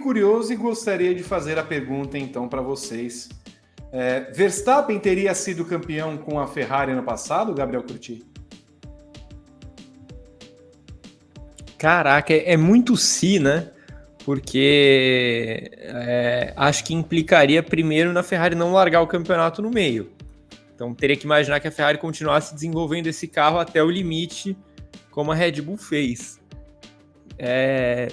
curioso e gostaria de fazer a pergunta então para vocês. É, Verstappen teria sido campeão com a Ferrari no passado, Gabriel Curti? Caraca, é, é muito si, né? Porque é, acho que implicaria primeiro na Ferrari não largar o campeonato no meio. Então teria que imaginar que a Ferrari continuasse desenvolvendo esse carro até o limite, como a Red Bull fez. É...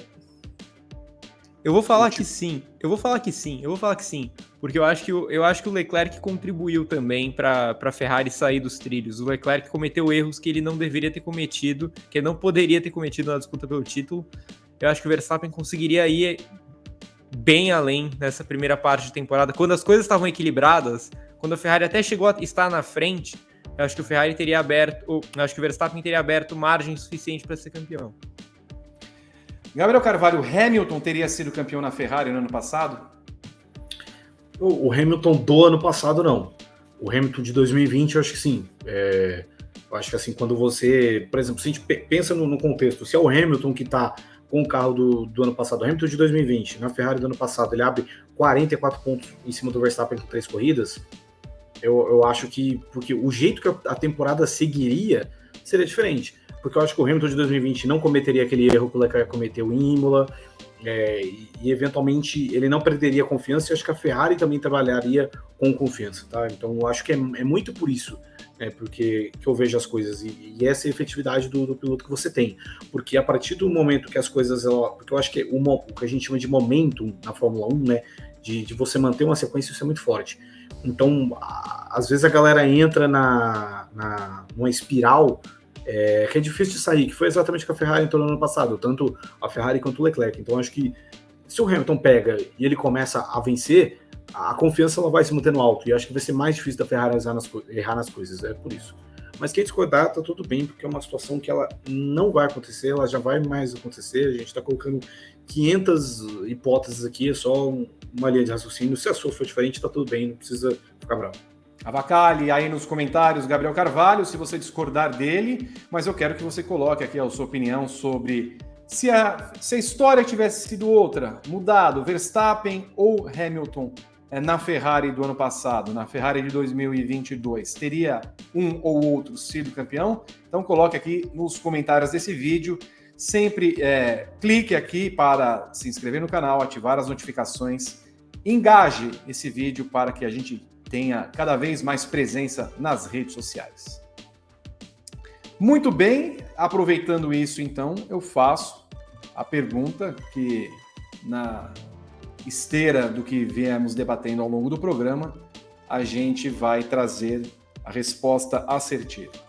Eu vou falar que sim. Eu vou falar que sim. Eu vou falar que sim. Porque eu acho que, eu acho que o Leclerc contribuiu também para a Ferrari sair dos trilhos. O Leclerc cometeu erros que ele não deveria ter cometido, que ele não poderia ter cometido na disputa pelo título. Eu acho que o Verstappen conseguiria ir bem além nessa primeira parte de temporada. Quando as coisas estavam equilibradas, quando a Ferrari até chegou a estar na frente, eu acho que o Ferrari teria aberto, eu acho que o Verstappen teria aberto margem suficiente para ser campeão. Gabriel Carvalho, Hamilton teria sido campeão na Ferrari no ano passado? O, Hamilton do ano passado, não. O Hamilton de 2020, eu acho que sim. É, eu acho que assim, quando você, por exemplo, se a gente pensa no, no contexto, se é o Hamilton que está com o carro do, do ano passado, o Hamilton de 2020, na Ferrari do ano passado, ele abre 44 pontos em cima do Verstappen com três corridas, eu, eu acho que, porque o jeito que a temporada seguiria seria diferente porque eu acho que o Hamilton de 2020 não cometeria aquele erro que o Leclerc cometeu em Imola, é, e, eventualmente ele não perderia confiança, e acho que a Ferrari também trabalharia com confiança, tá? Então eu acho que é, é muito por isso, né, porque que eu vejo as coisas, e, e essa é efetividade do, do, piloto que você tem, porque a partir do momento que as coisas, ela, porque eu acho que uma, o que a gente chama de momento na Fórmula 1, né, de, de você manter uma sequência, isso é muito forte. Então, às vezes a galera entra na, na numa espiral é, que é difícil de sair, que foi exatamente o que a Ferrari entrou no ano passado, tanto a Ferrari quanto o Leclerc. Então acho que se o Hamilton pega e ele começa a vencer, a confiança ela vai se mantendo alto, e acho que vai ser mais difícil da Ferrari errar nas, errar nas coisas, é por isso. Mas quem discordar, tá tudo bem, porque é uma situação que ela não vai acontecer, ela já vai mais acontecer, a gente tá colocando 500 hipóteses aqui, é só uma linha de raciocínio, se a sua for diferente, tá tudo bem, não precisa ficar bravo. Avacalhe aí nos comentários Gabriel Carvalho, se você discordar dele, mas eu quero que você coloque aqui a sua opinião sobre se a, se a história tivesse sido outra, mudado, Verstappen ou Hamilton é, na Ferrari do ano passado, na Ferrari de 2022, teria um ou outro sido campeão? Então coloque aqui nos comentários desse vídeo. Sempre é, clique aqui para se inscrever no canal, ativar as notificações, engaje esse vídeo para que a gente tenha cada vez mais presença nas redes sociais. Muito bem, aproveitando isso, então, eu faço a pergunta que, na esteira do que viemos debatendo ao longo do programa, a gente vai trazer a resposta assertiva.